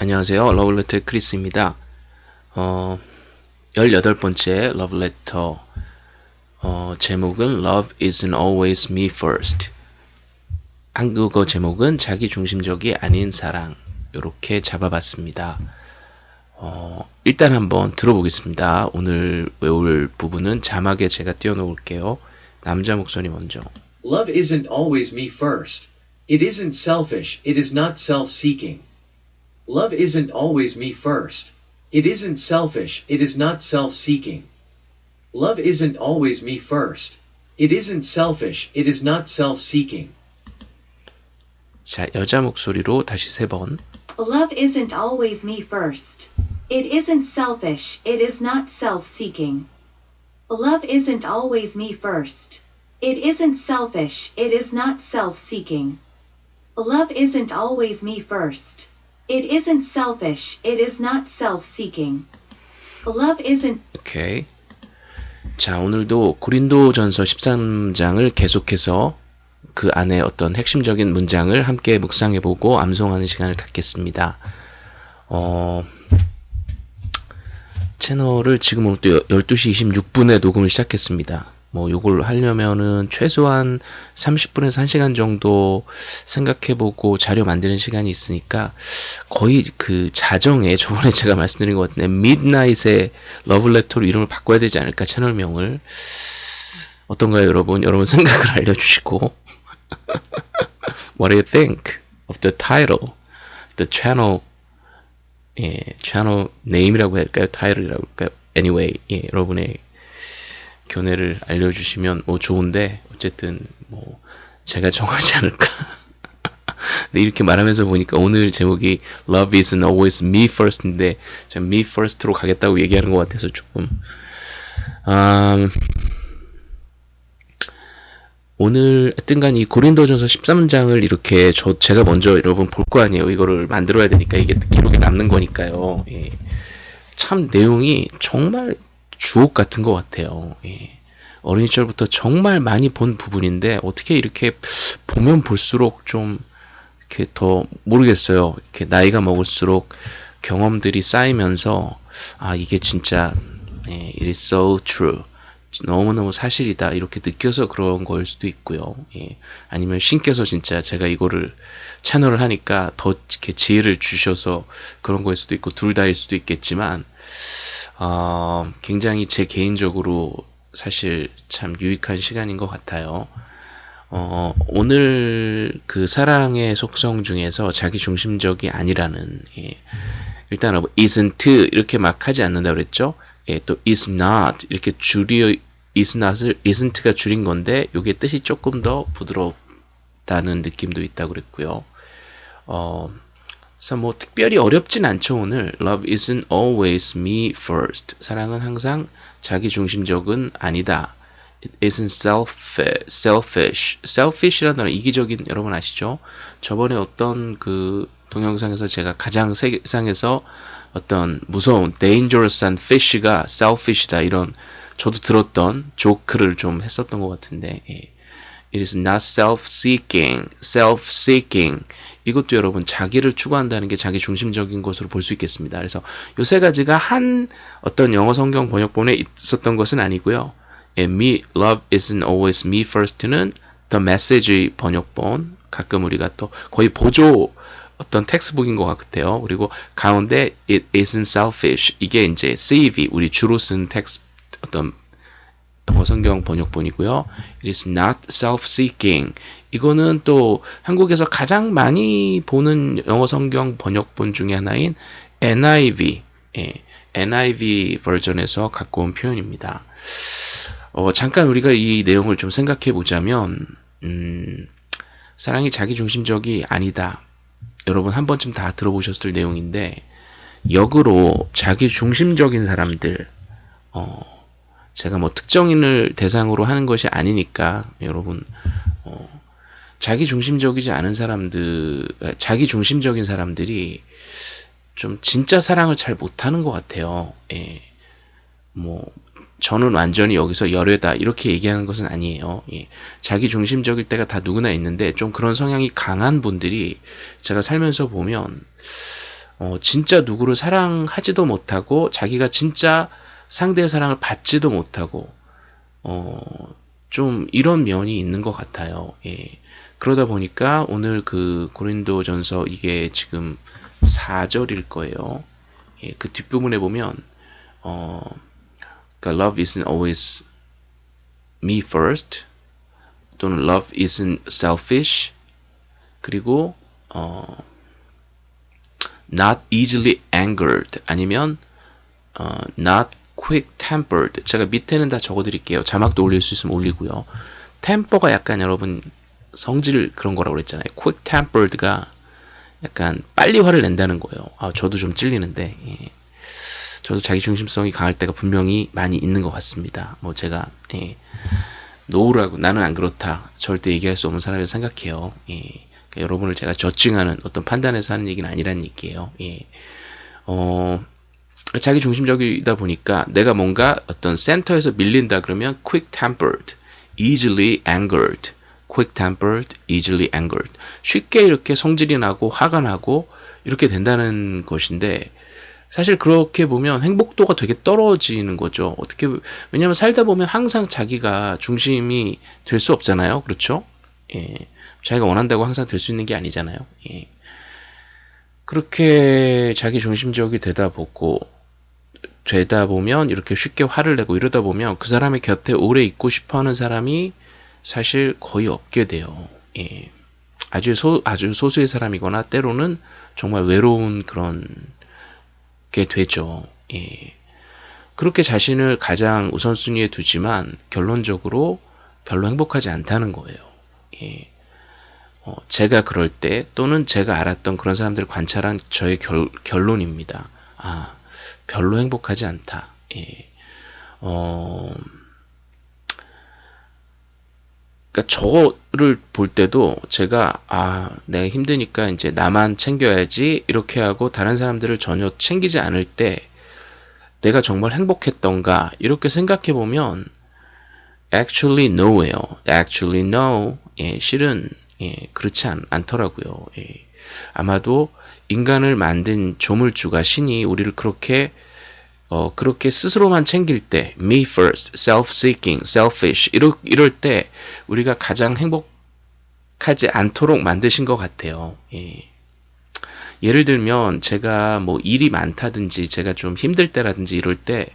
안녕하세요. 러블레터의 크리스입니다. 어, 18번째 러블레터 어, 제목은 Love isn't always me first 한국어 제목은 자기 중심적이 아닌 사랑 이렇게 잡아봤습니다. 어, 일단 한번 들어보겠습니다. 오늘 외울 부분은 자막에 제가 띄워놓을게요. 남자 목소리 먼저. Love isn't always me first. It isn't selfish, it is not self seeking. Love isn't always me first. It isn't selfish, it is not self seeking. Love isn't always me first. It isn't selfish, it is not self seeking. 자, 여자 목소리로 다시 세 번. Love isn't always me first. It isn't selfish, it is not self seeking. Love isn't always me first. It isn't selfish, it is not self seeking. Love isn't always me first. It isn't selfish, it is not self seeking. Love isn't 오케이. 자, 오늘도 고린도전서 13장을 계속해서 그 안에 어떤 핵심적인 문장을 함께 묵상해 보고 암송하는 시간을 갖겠습니다. 어, 채널을 지금 오늘 또 12시 26분에 녹음을 시작했습니다. 뭐 요걸 하려면은 최소한 30분에서 1시간 정도 생각해보고 자료 만드는 시간이 있으니까 거의 그 자정에 저번에 제가 말씀드린 것 같은데 midnight에 love letter로 이름을 바꿔야 되지 않을까 채널명을 어떤가요 여러분? 여러분 생각을 알려주시고 What do you think of the title? The channel 예, channel name이라고 할까요? 타이틀이라고 할까요? Anyway, 예, 여러분의 견해를 알려주시면 뭐 좋은데 어쨌든 뭐 제가 정하지 않을까. 근데 이렇게 말하면서 보니까 오늘 제목이 Love isn't always me first인데 제가 me first로 가겠다고 얘기하는 것 같아서 조금 음, 오늘 하여튼간 이 고린도전서 13장을 이렇게 저 제가 먼저 여러분 볼 거 아니에요. 이거를 만들어야 되니까 이게 기록에 남는 거니까요. 예. 참 내용이 정말 주옥 같은 것 같아요. 예. 어린 시절부터 정말 많이 본 부분인데 어떻게 이렇게 보면 볼수록 좀 이렇게 더 모르겠어요. 이렇게 나이가 먹을수록 경험들이 쌓이면서 아 이게 진짜 예, it is so true. 너무너무 사실이다 이렇게 느껴서 그런 거일 수도 있고요. 예. 아니면 신께서 진짜 제가 이거를 채널을 하니까 더 이렇게 지혜를 주셔서 그런 거일 수도 있고 둘 다일 수도 있겠지만 어, 굉장히 제 개인적으로 사실 참 유익한 시간인 것 같아요. 어, 오늘 그 사랑의 속성 중에서 자기 중심적이 아니라는 예. 일단 은 isn't 이렇게 막 하지 않는다 그랬죠. 예, 또 is not 이렇게 줄여 is not을 isn't가 줄인 건데 이게 뜻이 조금 더 부드럽다는 느낌도 있다고 그랬고요. 어, 그래서 뭐 특별히 어렵진 않죠 오늘. Love isn't always me first. 사랑은 항상 자기 중심적은 아니다. It isn't selfish. selfish. selfish라는 단어 이기적인 여러분 아시죠? 저번에 어떤 그 동영상에서 제가 가장 세상에서 어떤 무서운 dangerous한 fish가 selfish다 이런 저도 들었던 조크를 좀 했었던 것 같은데 예. It is not self-seeking, self-seeking. 이것도 여러분 자기를 추구한다는 게 자기 중심적인 것으로 볼 수 있겠습니다. 그래서 요 세 가지가 한 어떤 영어 성경 번역본에 있었던 것은 아니고요. 예, me, love isn't always me first는 the message 번역본 가끔 우리가 또 거의 보조 어떤 textbook인 것 같아요. 그리고 가운데 it isn't selfish 이게 이제 CEV 우리 주로 쓴 텍스 어떤 영어 성경 번역본이고요. It is not self-seeking. 이거는 또 한국에서 가장 많이 보는 영어 성경 번역본 중에 하나인 NIV, 예, NIV 버전에서 갖고 온 표현입니다. 어, 잠깐 우리가 이 내용을 좀 생각해 보자면, 음, 사랑이 자기 중심적이 아니다. 여러분 한 번쯤 다 들어보셨을 내용인데, 역으로 자기 중심적인 사람들, 어, 제가 뭐 특정인을 대상으로 하는 것이 아니니까 여러분 어, 자기 중심적이지 않은 사람들, 자기 중심적인 사람들이 좀 진짜 사랑을 잘 못하는 것 같아요. 예. 뭐 저는 완전히 여기서 열애다 이렇게 얘기하는 것은 아니에요. 예. 자기 중심적일 때가 다 누구나 있는데 좀 그런 성향이 강한 분들이 제가 살면서 보면 어, 진짜 누구를 사랑하지도 못하고 자기가 진짜 상대의 사랑을 받지도 못하고 어, 좀 이런 면이 있는 것 같아요. 예. 그러다 보니까 오늘 그 고린도전서 이게 지금 4절일 거예요. 예, 그 뒷부분에 보면 어, 그러니까 love isn't always me first 또는 love isn't selfish. 그리고 어, not easily angered 아니면 어, not quick tempered. 제가 밑에는 다 적어드릴게요. 자막도 올릴 수 있으면 올리고요. 템퍼가 약간 여러분 성질 그런 거라고 그랬잖아요 quick tempered가 약간 빨리 화를 낸다는 거예요 아 저도 좀 찔리는데 예. 저도 자기 중심성이 강할 때가 분명히 많이 있는 것 같습니다 뭐 제가 예. 노우라고 나는 안 그렇다 절대 얘기할 수 없는 사람이라고 생각해요 예. 그러니까 여러분을 제가 저칭하는 어떤 판단에서 하는 얘기는 아니란 얘기예요 예. 어, 자기 중심적이다 보니까 내가 뭔가 어떤 센터에서 밀린다 그러면 quick tempered, easily angered, quick tempered, easily angered. 쉽게 이렇게 성질이 나고 화가 나고 이렇게 된다는 것인데 사실 그렇게 보면 행복도가 되게 떨어지는 거죠. 어떻게 왜냐하면 살다 보면 항상 자기가 중심이 될 수 없잖아요. 그렇죠? 예. 자기가 원한다고 항상 될 수 있는 게 아니잖아요. 예. 그렇게 자기 중심적이 되다 보고 되다 보면 이렇게 쉽게 화를 내고 이러다 보면 그 사람의 곁에 오래 있고 싶어 하는 사람이 사실 거의 없게 돼요. 예. 아주 소, 아주 소수의 사람이거나 때로는 정말 외로운 그런 게 되죠. 예. 그렇게 자신을 가장 우선순위에 두지만 결론적으로 별로 행복하지 않다는 거예요. 예. 어, 제가 그럴 때 또는 제가 알았던 그런 사람들을 관찰한 저의 결, 결론입니다. 아, 별로 행복하지 않다. 예. 어, 그러니까 저를 볼 때도 제가 아 내가 힘드니까 이제 나만 챙겨야지 이렇게 하고 다른 사람들을 전혀 챙기지 않을 때 내가 정말 행복했던가 이렇게 생각해 보면 actually no예요. actually no. 예, 실은 예, 그렇지 않, 않더라고요. 예. 아마도 인간을 만든 조물주가 신이 우리를 그렇게 어, 그렇게 스스로만 챙길 때, me first, self-seeking, selfish, 이럴, 이럴 때, 우리가 가장 행복하지 않도록 만드신 것 같아요. 예. 예를 들면, 제가 뭐 일이 많다든지, 제가 좀 힘들 때라든지 이럴 때,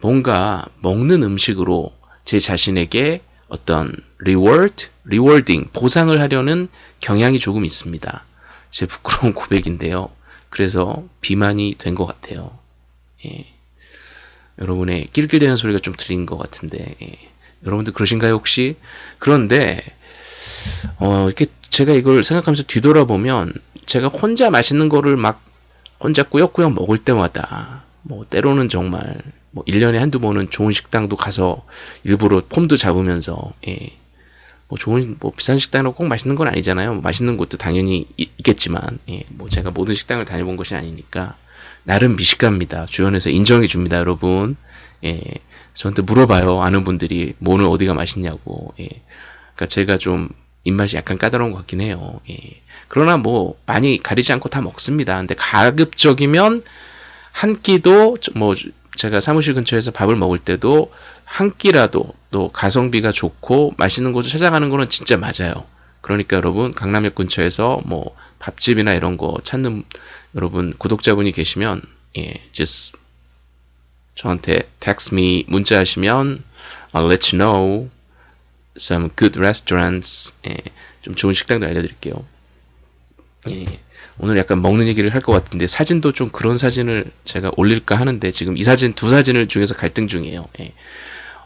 뭔가 먹는 음식으로 제 자신에게 어떤 reward, rewarding, 보상을 하려는 경향이 조금 있습니다. 제 부끄러운 고백인데요. 그래서 비만이 된 것 같아요. 예. 여러분의 낄낄대는 소리가 좀 들린 것 같은데 예. 여러분들 그러신가요 혹시? 그런데 어 이렇게 제가 이걸 생각하면서 뒤돌아보면 제가 혼자 맛있는 거를 막 혼자 꾸역꾸역 먹을 때마다 뭐 때로는 정말 뭐 1년에 한두 번은 좋은 식당도 가서 일부러 폼도 잡으면서 예. 뭐 좋은 뭐 비싼 식당으로 꼭 맛있는 건 아니잖아요. 맛있는 곳도 당연히 있, 겠지만 예. 뭐 제가 모든 식당을 다녀본 것이 아니니까 나름 미식가입니다. 주변에서 인정해 줍니다, 여러분. 예. 저한테 물어봐요. 아는 분들이 뭐는 어디가 맛있냐고. 예. 그러니까 제가 좀 입맛이 약간 까다로운 것 같긴 해요. 예. 그러나 뭐 많이 가리지 않고 다 먹습니다. 근데 가급적이면 한 끼도 뭐 제가 사무실 근처에서 밥을 먹을 때도 한 끼라도 또 가성비가 좋고 맛있는 곳을 찾아가는 거는 진짜 맞아요. 그러니까 여러분 강남역 근처에서 뭐 밥집이나 이런 거 찾는 여러분 구독자분이 계시면 예, just 저한테 text me 문자 하시면 I'll let you know some good restaurants 예, 좀 좋은 식당도 알려드릴게요. 예, 오늘 약간 먹는 얘기를 할 것 같은데 사진도 좀 그런 사진을 제가 올릴까 하는데 지금 이 사진 두 사진을 중에서 갈등 중이에요. 예.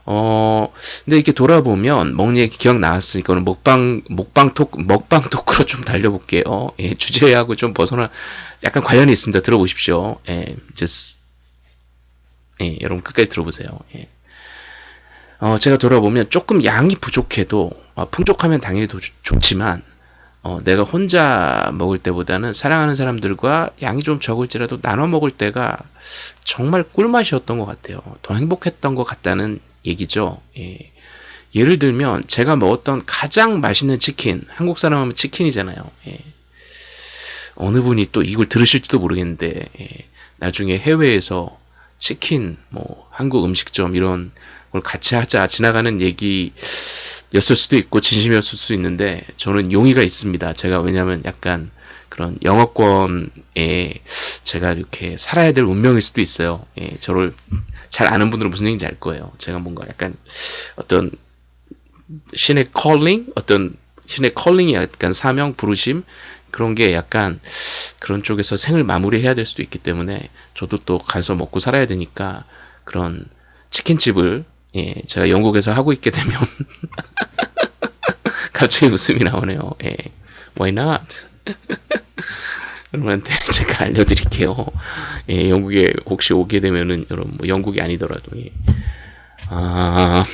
어, 근데 이렇게 돌아보면 얘기 기억 나왔으니까 오늘 먹방, 먹방 토크, 먹방 토크로 좀 달려볼게요. 예, 주제하고 좀 벗어나, 약간 관련이 있습니다. 들어보십시오. 예, just, 예, 여러분 끝까지 들어보세요. 예. 어, 제가 돌아보면 조금 양이 부족해도, 어, 풍족하면 당연히 더 좋, 좋지만, 어, 내가 혼자 먹을 때보다는 사랑하는 사람들과 양이 좀 적을지라도 나눠 먹을 때가 정말 꿀맛이었던 것 같아요. 더 행복했던 것 같다는 얘기죠. 예. 예를 들면 제가 먹었던 가장 맛있는 치킨, 한국 사람 하면 치킨이잖아요. 예. 어느 분이 또 이걸 들으실지도 모르겠는데 예, 나중에 해외에서 치킨, 뭐 한국 음식점 이런 걸 같이 하자 지나가는 얘기였을 수도 있고 진심이었을 수도 있는데 저는 용의가 있습니다. 제가 왜냐하면 약간 그런 영어권에 제가 이렇게 살아야 될 운명일 수도 있어요. 예, 저를 잘 아는 분들은 무슨 얘기인지 알 거예요. 제가 뭔가 약간 어떤 신의 컬링 어떤 신의 컬링이 약간 사명 부르심 그런 게 약간 그런 쪽에서 생을 마무리해야 될 수도 있기 때문에 저도 또 가서 먹고 살아야 되니까 그런 치킨집을 예 제가 영국에서 하고 있게 되면 갑자기 웃음이 나오네요. 예 why not 여러분한테 제가 알려드릴게요. 예 영국에 혹시 오게 되면은 여러분 뭐 영국이 아니더라도 예. 아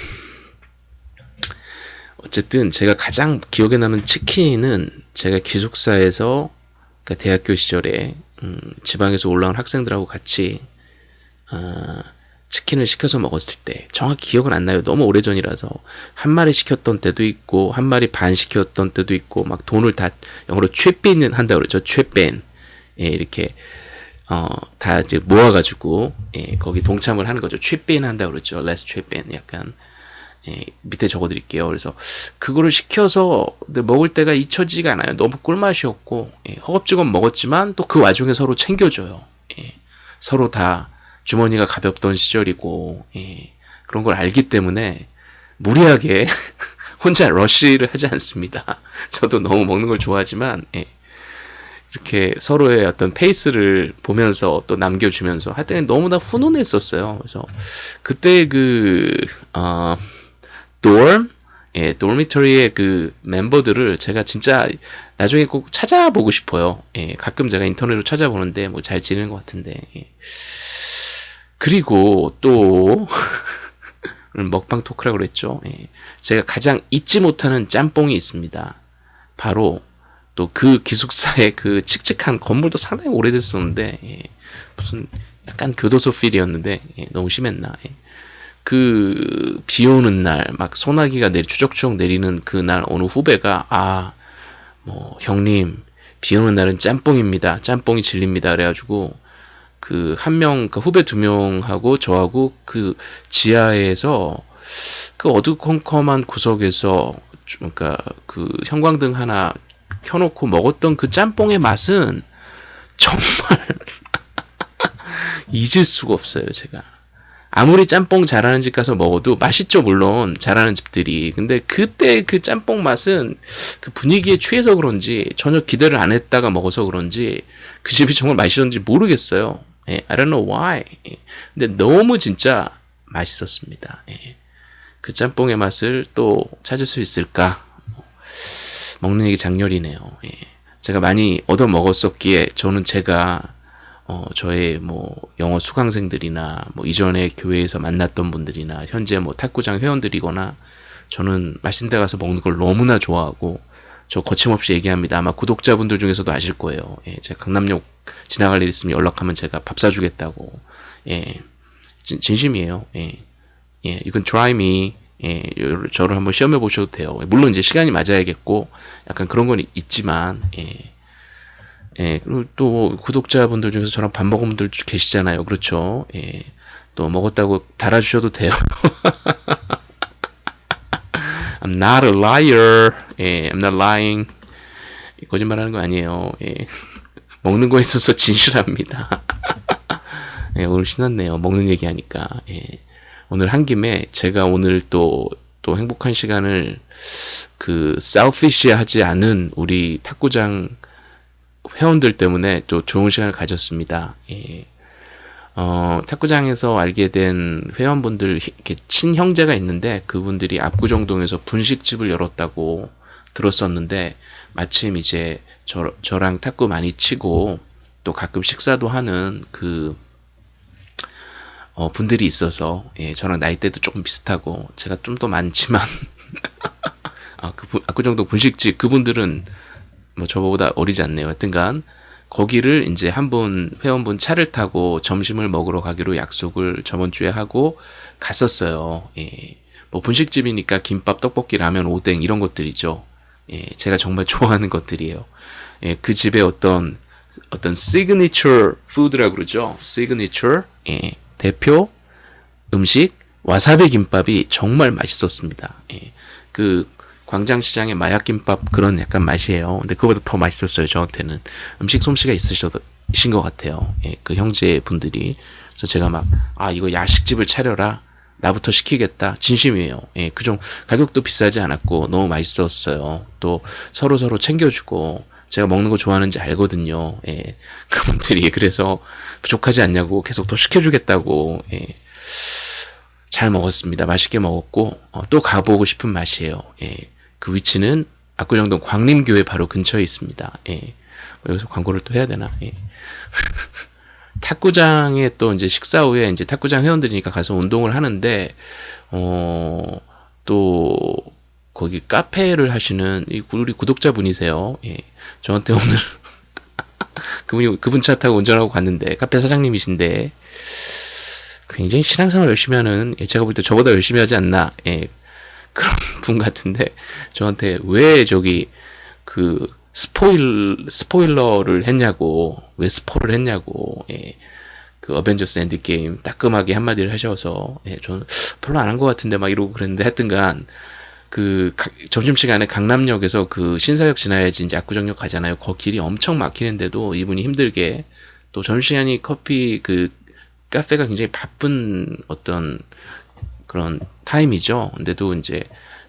어쨌든 제가 가장 기억에 남는 치킨은 제가 기숙사에서 그러니까 대학교 시절에 음, 지방에서 올라온 학생들하고 같이 아, 치킨을 시켜서 먹었을 때 정확히 기억은 안 나요. 너무 오래전이라서 한 마리 시켰던 때도 있고 한 마리 반 시켰던 때도 있고 막 돈을 다 영어로 chip in 한다 그러죠. chip in 예, 이렇게 어, 다 이제 모아가지고 예, 거기 동참을 하는 거죠. chip in 한다 그러죠. Let's chip in 약간 예, 밑에 적어드릴게요. 그래서 그거를 시켜서 먹을 때가 잊혀지지가 않아요. 너무 꿀맛이었고 예, 허겁지겁 먹었지만 또 그 와중에 서로 챙겨줘요. 예, 서로 다 주머니가 가볍던 시절이고 예, 그런 걸 알기 때문에 무리하게 혼자 러쉬를 하지 않습니다. 저도 너무 먹는 걸 좋아하지만 예, 이렇게 서로의 어떤 페이스를 보면서 또 남겨주면서 할 때는 너무나 훈훈했었어요. 그래서 그때 그 어, dorm, 예, dormitory의 그 멤버들을 제가 진짜 나중에 꼭 찾아보고 싶어요. 예, 가끔 제가 인터넷으로 찾아보는데 뭐 잘 지내는 것 같은데. 예. 그리고 또 먹방 토크라고 그랬죠. 예. 제가 가장 잊지 못하는 짬뽕이 있습니다. 바로 또 그 기숙사의 그 칙칙한 건물도 상당히 오래됐었는데 예. 무슨 약간 교도소 필이었는데 예, 너무 심했나. 예. 그, 비 오는 날, 막 소나기가 내리, 추적추적 내리는 그 날 어느 후배가, 아, 뭐, 형님, 비 오는 날은 짬뽕입니다. 짬뽕이 진립니다. 그래가지고, 그, 한 명, 그 후배 두 명하고 저하고 그 지하에서 그 어두컴컴한 구석에서, 좀 그러니까 그 형광등 하나 켜놓고 먹었던 그 짬뽕의 맛은 정말 잊을 수가 없어요, 제가. 아무리 짬뽕 잘하는 집 가서 먹어도 맛있죠 물론. 잘하는 집들이. 근데 그때 그 짬뽕 맛은 그 분위기에 취해서 그런지 전혀 기대를 안 했다가 먹어서 그런지 그 집이 정말 맛있었는지 모르겠어요 예, I don't know why 예, 근데 너무 진짜 맛있었습니다 예, 그 짬뽕의 맛을 또 찾을 수 있을까 먹는 얘기 장렬이네요 예, 제가 많이 얻어 먹었었기에 저는 제가 어, 저의 뭐 영어 수강생들이나 뭐 이전에 교회에서 만났던 분들이나 현재 뭐 탁구장 회원들이거나 저는 맛있는 데 가서 먹는 걸 너무나 좋아하고 저 거침없이 얘기합니다. 아마 구독자분들 중에서도 아실 거예요. 예, 제가 강남역 지나갈 일 있으면 연락하면 제가 밥 사주겠다고. 예, 진, 진심이에요. 예, 예, can try me. 예, 저를 한번 시험해 보셔도 돼요. 물론 이제 시간이 맞아야겠고 약간 그런 건 있지만 예. 예, 그리고 또 구독자분들 중에서 저랑 밥 먹은 분들 계시잖아요. 그렇죠. 예. 또 먹었다고 달아주셔도 돼요. I'm not a liar. 예, I'm not lying. 거짓말 하는 거 아니에요. 예. 먹는 거에 있어서 진실합니다. 예, 오늘 신났네요. 먹는 얘기 하니까. 예. 오늘 한 김에 제가 오늘 또, 또 행복한 시간을 그, 셀피시 하지 않은 우리 탁구장 회원들 때문에 또 좋은 시간을 가졌습니다. 예. 어, 탁구장에서 알게 된 회원분들, 이렇게 친형제가 있는데 그분들이 압구정동에서 분식집을 열었다고 들었었는데 마침 이제 저, 저랑 탁구 많이 치고 또 가끔 식사도 하는 그 어, 분들이 있어서 예, 저랑 나이대도 조금 비슷하고 제가 좀 더 많지만 아, 그 압구정동 분식집 그분들은 뭐 저보다 어리지 않네요. 하여튼간 거기를 이제 한 분 회원분 차를 타고 점심을 먹으러 가기로 약속을 저번 주에 하고 갔었어요. 예. 뭐 분식집이니까 김밥, 떡볶이, 라면, 오뎅 이런 것들이죠. 예. 제가 정말 좋아하는 것들이에요. 예. 그 집에 어떤 어떤 signature food라고 그러죠. 시그니처 예, 대표 음식 와사비 김밥이 정말 맛있었습니다. 예, 그 광장시장의 마약 김밥 그런 약간 맛이에요. 근데 그거보다 더 맛있었어요. 저한테는 음식 솜씨가 있으신 것 같아요. 예, 그 형제 분들이 그래서 제가 막 아 이거 야식집을 차려라. 나부터 시키겠다. 진심이에요. 예, 그좀 가격도 비싸지 않았고 너무 맛있었어요. 또 서로 서로 챙겨주고 제가 먹는 거 좋아하는지 알거든요. 예, 그분들이 그래서 부족하지 않냐고 계속 더 시켜주겠다고 예, 잘 먹었습니다. 맛있게 먹었고 어, 또 가보고 싶은 맛이에요. 예, 그 위치는 압구정동 광림교회 바로 근처에 있습니다. 예, 여기서 광고를 또 해야 되나? 예. 탁구장에 또 이제 식사 후에 이제 탁구장 회원들이니까 가서 운동을 하는데 어 또 거기 카페를 하시는 이 우리 구독자분이세요. 예. 저한테 오늘 그분이 그분 차 타고 운전하고 갔는데 카페 사장님이신데 굉장히 신앙생활 열심히 하는 예, 제가 볼 때 저보다 열심히 하지 않나 예, 그런 분 같은데 저한테 왜 저기 그 스포일 스포일러를 했냐고 왜 스포를 했냐고 예. 그 어벤져스 엔드 게임 따끔하게 한마디를 하셔서 예, 저는 별로 안 한 것 같은데 막 이러고 그랬는데 하여튼간 그 가, 점심시간에 강남역에서 그 신사역 지나야지 이제 압구정역 가잖아요. 거 길이 엄청 막히는데도 이분이 힘들게 또 점심시간이 커피 그 카페가 굉장히 바쁜 어떤 그런 타임이죠. 근데도 이제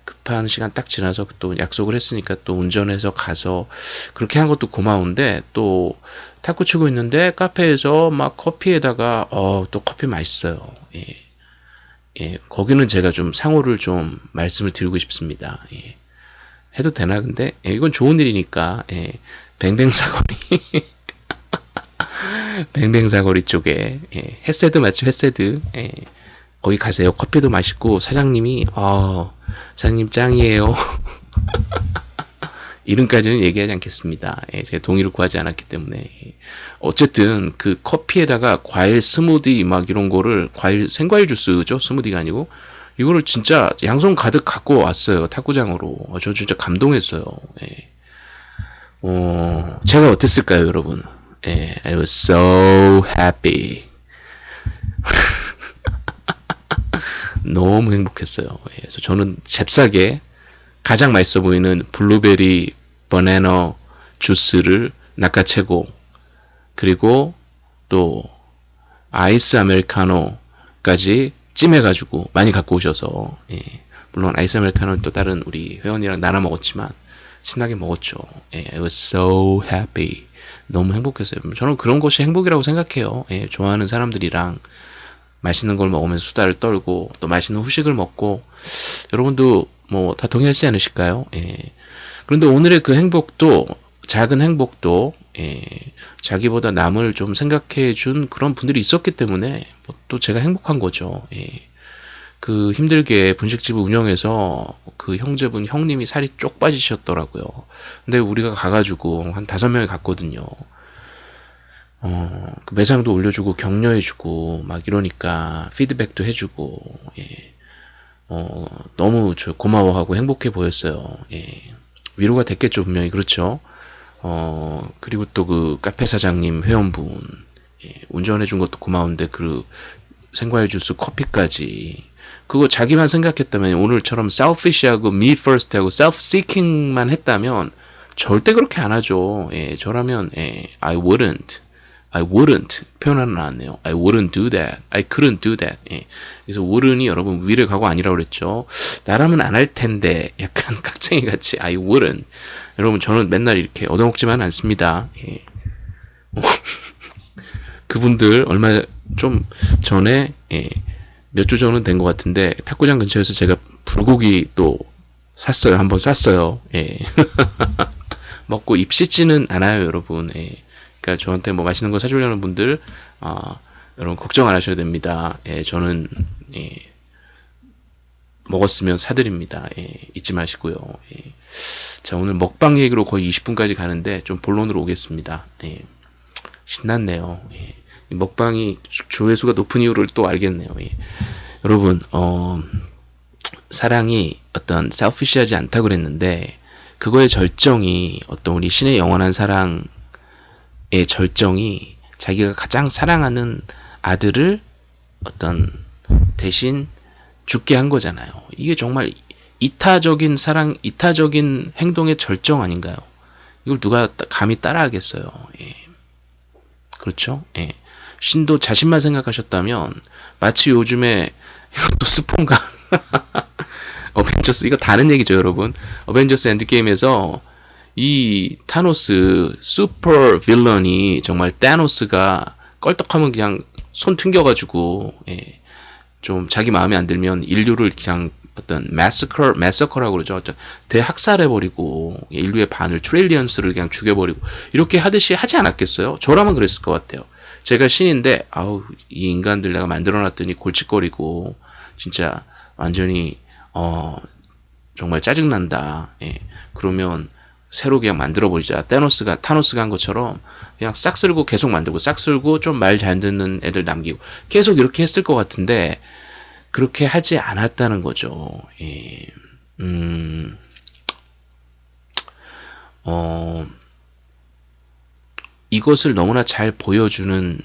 급한 시간 딱 지나서 또 약속을 했으니까 또 운전해서 가서 그렇게 한 것도 고마운데 또 탁구 치고 있는데 카페에서 막 커피에다가 어 또 커피 맛있어요. 예. 예, 거기는 제가 좀 상호를 좀 말씀을 드리고 싶습니다. 예. 해도 되나 근데 예, 이건 좋은 일이니까 예. 뱅뱅사거리 뱅뱅사거리 쪽에 예. 햇세드 맞죠 햇세드 예. 거기 가세요 커피도 맛있고 사장님이 어 사장님 짱이에요 이름까지는 얘기하지 않겠습니다. 예, 제가 동의를 구하지 않았기 때문에. 예. 어쨌든 그 커피에다가 과일 스무디 막 이런 거를 과일 생과일 주스죠. 스무디가 아니고 이거를 진짜 양손 가득 갖고 왔어요. 탁구장으로. 어, 저 진짜 감동했어요. 예. 어, 제가 어땠을까요, 여러분? 예, I was so happy. 너무 행복했어요. 예, 그래서 저는 잽싸게 가장 맛있어 보이는 블루베리 바나나 주스를 낚아채고 그리고 또 아이스 아메리카노까지 찜해가지고 많이 갖고 오셔서 예. 물론 아이스 아메리카노는 또 다른 우리 회원이랑 나눠 먹었지만 신나게 먹었죠. 예. I was so happy. 너무 행복했어요. 저는 그런 것이 행복이라고 생각해요. 예. 좋아하는 사람들이랑 맛있는 걸 먹으면서 수다를 떨고 또 맛있는 후식을 먹고 여러분도 뭐 다 동의하지 않으실까요? 예. 그런데 오늘의 그 행복도 작은 행복도 예, 자기보다 남을 좀 생각해 준 그런 분들이 있었기 때문에 뭐 또 제가 행복한 거죠. 예. 그 힘들게 분식집을 운영해서 그 형제분 형님이 살이 쪽 빠지셨더라고요. 근데 우리가 가가지고 한 다섯 명이 갔거든요. 어, 그 매상도 올려주고 격려해주고 막 이러니까 피드백도 해주고 예. 어, 너무 저 고마워하고 행복해 보였어요. 예. 위로가 됐겠죠, 분명히. 그렇죠. 어, 그리고 또 그 카페 사장님 회원분, 예, 운전해 준 것도 고마운데, 그 생과일 주스 커피까지. 그거 자기만 생각했다면 오늘처럼 selfish하고 me first하고 self-seeking만 했다면 절대 그렇게 안 하죠. 예, 저라면, 예, I wouldn't. I wouldn't 표현하는 나왔네요. I wouldn't do that. I couldn't do that. 예. 그래서 wouldn't이 여러분 위를 가고 아니라고 그랬죠. 나라면 안 할 텐데 약간 깍쟁이 같이 I wouldn't. 여러분 저는 맨날 이렇게 얻어먹지만 않습니다. 예. 그분들 얼마 좀 전에 예. 몇 주 전은 된 것 같은데 탁구장 근처에서 제가 불고기 또 샀어요. 한번 쐈어요. 예. 먹고 입 씻지는 않아요, 여러분. 예. 그러니까 저한테 뭐 맛있는 거 사주려는 분들 어, 여러분 걱정 안 하셔도 됩니다. 예, 저는 예, 먹었으면 사드립니다. 예, 잊지 마시고요. 예. 자 오늘 먹방 얘기로 거의 20분까지 가는데 좀 본론으로 오겠습니다. 예, 신났네요. 예. 먹방이 조회수가 높은 이유를 또 알겠네요. 예. 여러분 어, 사랑이 어떤 셀피시하지 않다고 그랬는데 그거의 절정이 어떤 우리 신의 영원한 사랑 절정이 자기가 가장 사랑하는 아들을 어떤 대신 죽게 한 거잖아요. 이게 정말 이타적인 사랑, 이타적인 행동의 절정 아닌가요? 이걸 누가 따- 감히 따라하겠어요. 예. 그렇죠? 예. 신도 자신만 생각하셨다면 마치 요즘에 이것도 스폰가 어벤져스 이거 다른 얘기죠, 여러분. 어벤져스 엔드게임에서 이 타노스 슈퍼 villain이 정말 타노스가 껄떡하면 그냥 손 튕겨가지고 예, 좀 자기 마음에 안 들면 인류를 그냥 어떤 massacre massacre라고 그러죠. 어떤 대학살해버리고 인류의 반을 트릴리언스를 그냥 죽여버리고 이렇게 하듯이 하지 않았겠어요? 저라면 그랬을 것 같아요. 제가 신인데 아우 이 인간들 내가 만들어놨더니 골칫거리고 진짜 완전히 어 정말 짜증난다. 예. 그러면 새로 그냥 만들어버리자. 테노스가, 타노스가 한 것처럼 그냥 싹 쓸고 계속 만들고 싹 쓸고 좀 말 잘 듣는 애들 남기고 계속 이렇게 했을 것 같은데 그렇게 하지 않았다는 거죠. 예. 음, 어, 이것을 너무나 잘 보여주는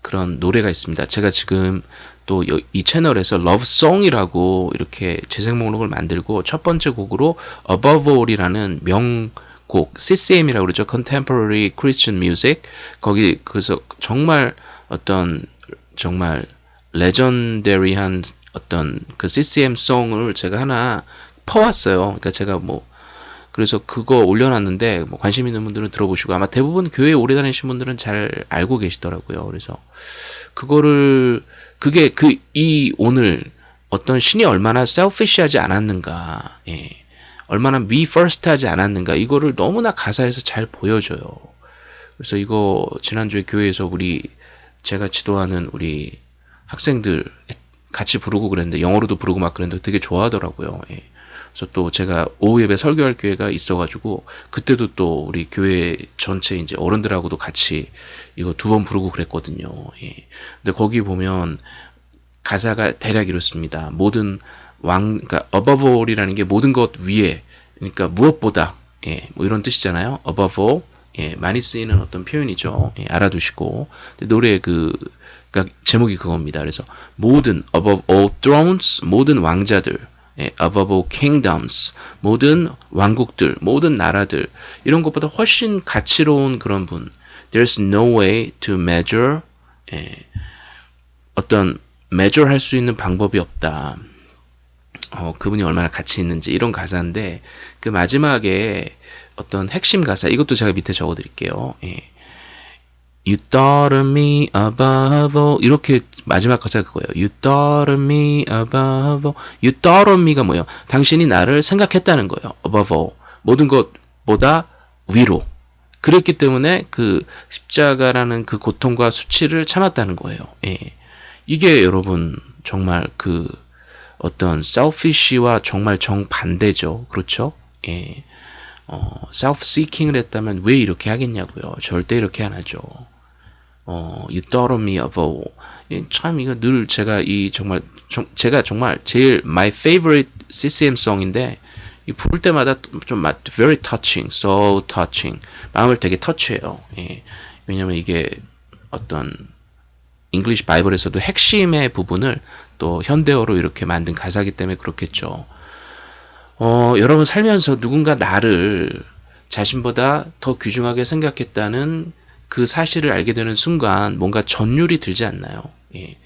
그런 노래가 있습니다. 제가 지금 또 이 채널에서 러브송이라고 이렇게 재생 목록을 만들고 첫 번째 곡으로 Above All이라는 명 곡 CCM이라고 그러죠. Contemporary Christian Music 거기 그래서 정말 어떤 정말 레전더리한 어떤 그 CCM 송을 제가 하나 퍼왔어요. 그러니까 제가 뭐 그래서 그거 올려놨는데 뭐 관심 있는 분들은 들어보시고 아마 대부분 교회 오래 다니신 분들은 잘 알고 계시더라고요. 그래서 그거를 그게 그 이 오늘 어떤 신이 얼마나 셀피시하지 않았는가, 예. 얼마나 me first 하지 않았는가 이거를 너무나 가사에서 잘 보여줘요. 그래서 이거 지난주에 교회에서 우리 제가 지도하는 우리 학생들 같이 부르고 그랬는데 영어로도 부르고 막 그랬는데 되게 좋아하더라고요. 예. 그래서 또 제가 오후 예배 설교할 기회가 있어가지고 그때도 또 우리 교회 전체 이제 어른들하고도 같이 이거 두 번 부르고 그랬거든요. 예. 근데 거기 보면 가사가 대략 이렇습니다. 모든 왕, 그러니까 above all이라는 게 모든 것 위에, 그러니까 무엇보다, 예, 뭐 이런 뜻이잖아요. above all, 예, 많이 쓰이는 어떤 표현이죠. 예, 알아두시고 노래 그 그러니까 제목이 그겁니다. 그래서 모든 above all thrones, 모든 왕자들, 예, above all kingdoms, 모든 왕국들, 모든 나라들 이런 것보다 훨씬 가치로운 그런 분. There's no way to measure 예, 어떤 measure 할 수 있는 방법이 없다. 어, 그분이 얼마나 가치 있는지 이런 가사인데 그 마지막에 어떤 핵심 가사 이것도 제가 밑에 적어 드릴게요. 예. You thought of me above all 이렇게 마지막 가사가 그거예요. You thought of me above all You thought of me가 뭐예요? 당신이 나를 생각했다는 거예요. above all 모든 것보다 위로 그랬기 때문에 그 십자가라는 그 고통과 수치를 참았다는 거예요. 예. 이게 여러분 정말 그 어떤 selfish와 정말 정반대죠. 그렇죠? 예. 어, self-seeking을 했다면 왜 이렇게 하겠냐고요. 절대 이렇게 안 하죠. 어, you thought of me above. 예, 참 이거 늘 제가 이 정말 정, 제가 정말 제일 my favorite CCM 송인데 이 부를 때마다 좀 마- very touching, so touching. 마음을 되게 터치해요. 예. 왜냐면 이게 어떤 English Bible에서도 핵심의 부분을 또 현대어로 이렇게 만든 가사기 때문에 그렇겠죠. 어, 여러분 살면서 누군가 나를 자신보다 더 귀중하게 생각했다는 그 사실을 알게 되는 순간 뭔가 전율이 들지 않나요? 예.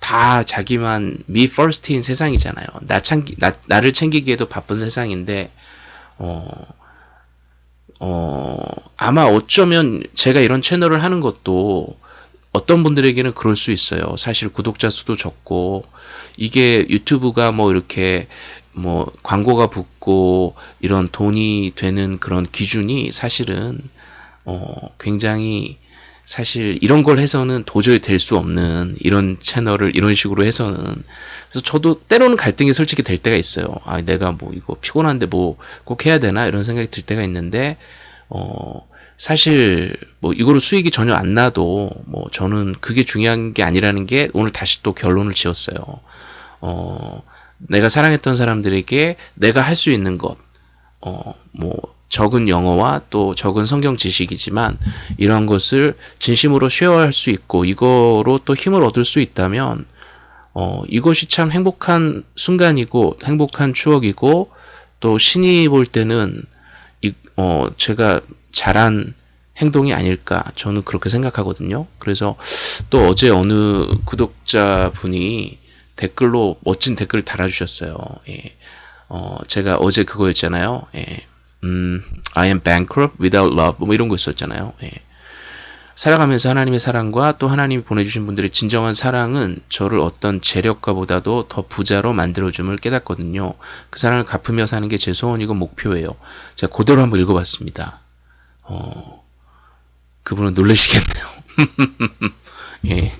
다 자기만 me first인 세상이잖아요. 나 챙기, 나, 나를 챙기기에도 바쁜 세상인데, 어, 어, 아마 어쩌면 제가 이런 채널을 하는 것도 어떤 분들에게는 그럴 수 있어요. 사실 구독자 수도 적고, 이게 유튜브가 뭐 이렇게 뭐 광고가 붙고 이런 돈이 되는 그런 기준이 사실은 어 굉장히 사실 이런 걸 해서는 도저히 될 수 없는 이런 채널을 이런 식으로 해서는 그래서 저도 때로는 갈등이 솔직히 될 때가 있어요. 아 내가 뭐 이거 피곤한데 뭐 꼭 해야 되나 이런 생각이 들 때가 있는데 어 사실 뭐 이거로 수익이 전혀 안 나도 뭐 저는 그게 중요한 게 아니라는 게 오늘 다시 또 결론을 지었어요. 어 내가 사랑했던 사람들에게 내가 할 수 있는 것, 어, 뭐, 적은 영어와 또 적은 성경 지식이지만 이러한 것을 진심으로 쉐어할 수 있고 이거로 또 힘을 얻을 수 있다면 어, 이것이 참 행복한 순간이고 행복한 추억이고 또 신이 볼 때는 이, 어, 제가 잘한 행동이 아닐까 저는 그렇게 생각하거든요. 그래서 또 어제 어느 구독자 분이 댓글로 멋진 댓글을 달아주셨어요. 예. 어, 제가 어제 그거였잖아요. 예. 음, I am bankrupt without love. 뭐 이런 거 있었잖아요. 예. 살아가면서 하나님의 사랑과 또 하나님이 보내주신 분들의 진정한 사랑은 저를 어떤 재력가보다도 더 부자로 만들어줌을 깨닫거든요. 그 사랑을 갚으며 사는 게 제 소원이고 목표예요. 제가 그대로 한번 읽어봤습니다. 어, 그분은 놀라시겠네요. 예.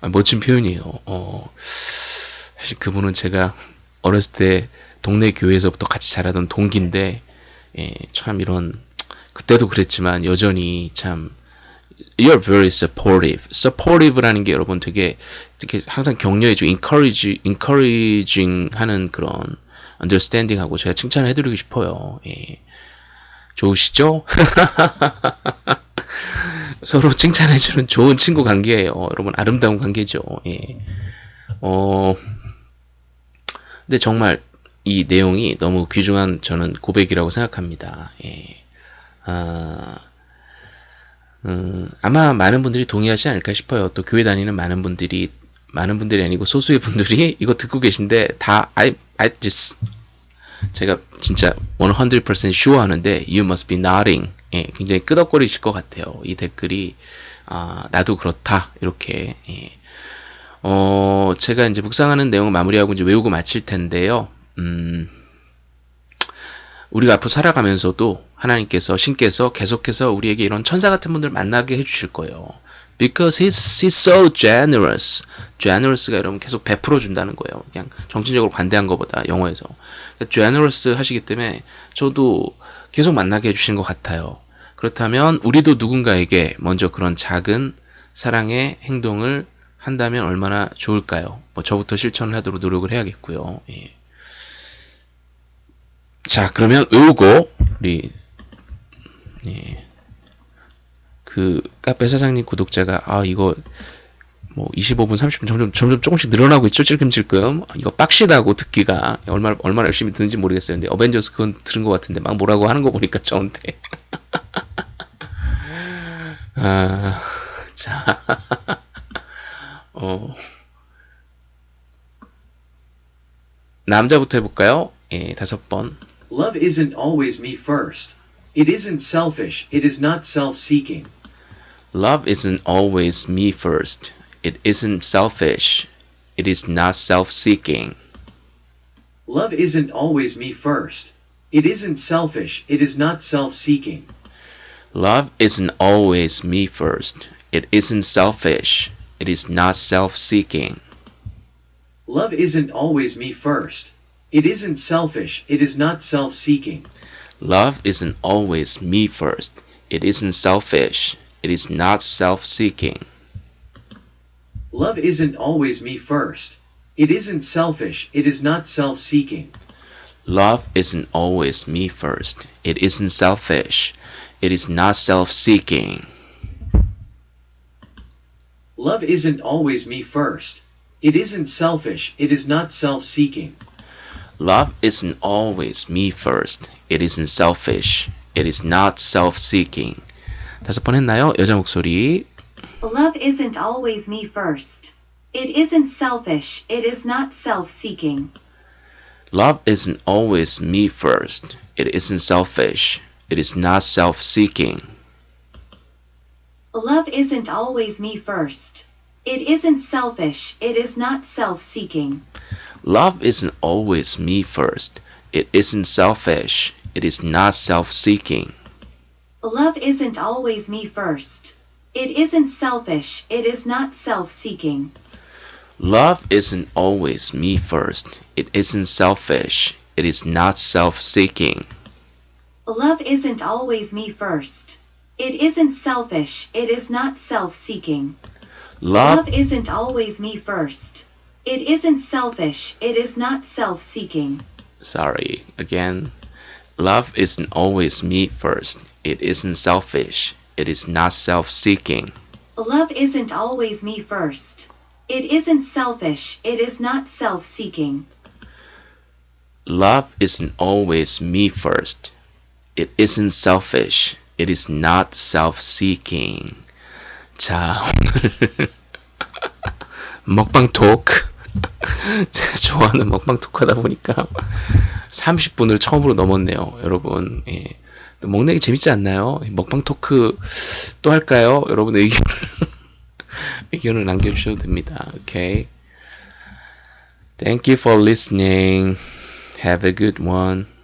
아, 멋진 표현이에요. 어, 사실 그분은 제가 어렸을 때 동네 교회에서부터 같이 자라던 동기인데, 예, 참 이런, 그때도 그랬지만 여전히 참, you're very supportive. supportive라는 게 여러분 되게, 되게 항상 격려해주고, encourage, encouraging 하는 그런 understanding 하고 제가 칭찬을 해드리고 싶어요. 예. 좋으시죠? 서로 칭찬해주는 좋은 친구 관계예요. 여러분, 아름다운 관계죠. 예. 어, 근데 정말 이 내용이 너무 귀중한 저는 고백이라고 생각합니다. 예. 아, 음, 아마 많은 분들이 동의하지 않을까 싶어요. 또 교회 다니는 많은 분들이, 많은 분들이 아니고 소수의 분들이 이거 듣고 계신데 다, I, I just, 제가 진짜 100% sure 하는데 you must be nodding. 예, 굉장히 끄덕거리실 것 같아요. 이 댓글이 아, 나도 그렇다. 이렇게 예. 어, 제가 이제 묵상하는 내용을 마무리하고 이제 외우고 마칠 텐데요. 음, 우리가 앞으로 살아가면서도 하나님께서 신께서 계속해서 우리에게 이런 천사 같은 분들 만나게 해주실 거예요. Because he's, he's so generous. generous가 여러분 계속 베풀어 준다는 거예요. 그냥 정신적으로 관대한 것보다 영어에서. 그러니까 generous 하시기 때문에 저도 계속 만나게 해주시는 것 같아요. 그렇다면 우리도 누군가에게 먼저 그런 작은 사랑의 행동을 한다면 얼마나 좋을까요? 뭐 저부터 실천을 하도록 노력을 해야겠고요. 예. 자, 그러면 외우고 우리 예. 그 카페 사장님 구독자가 아 이거 뭐 25분 30분 점점 점점 조금씩 늘어나고 있죠 찔끔찔끔 이거 빡시다고 듣기가 얼마나 얼마나 열심히 듣는지 모르겠어요 근데 어벤져스 그건 들은 것 같은데 막 뭐라고 하는 거 보니까 저한테 아, 자, 어, 남자부터 해볼까요? 예, 다섯 번. Love isn't always me first. It isn't selfish, it is not self seeking. Love isn't always me first. It isn't selfish. It is not self-seeking. Love isn't always me first. It isn't selfish, it is not self seeking. Love isn't always me first. It isn't selfish. It is not self-seeking. Love isn't always me first. It isn't selfish, it is not self seeking. Love isn't always me first. It isn't selfish. It is not self-seeking. Love isn't always me first. It isn't selfish, it is not self seeking. Love isn't always me first. It isn't selfish. It is not self-seeking. Love isn't always me first. It isn't selfish, it is not self seeking. Love isn't always me first. It isn't selfish. It is not self-seeking. 다섯 번 했나요? 여자 목소리. Love isn't always me first. It isn't selfish, it is not self seeking. Love isn't always me first. It isn't selfish. It is not self-seeking. Love isn't always me first. It isn't selfish, it is not self seeking. Love isn't always me first. It isn't selfish. It is not self-seeking. Love isn't always me first. It isn't selfish, it is not self seeking. Love isn't always me first. It isn't selfish. It is not self-seeking. Love isn't always me first. It isn't selfish, it is not self seeking. Love Love isn't always me first. It isn't selfish, it is not self seeking. sorry again Love isn't always me first. It isn't selfish. It is not self-seeking. Love isn't always me first. It isn't selfish. It is not self seeking. Love isn't always me first. It isn't selfish. It is not self-seeking. 자, 오늘 먹방 토크. 제가 좋아하는 먹방 토크 하다 보니까 30분을 처음으로 넘었네요, 여러분. 예. 게 재밌지 않나요? 먹방 토크 또 할까요? 여러분 의견을 의견을 남겨주셔도 됩니다. 오케이. Thank you for listening. Have a good one.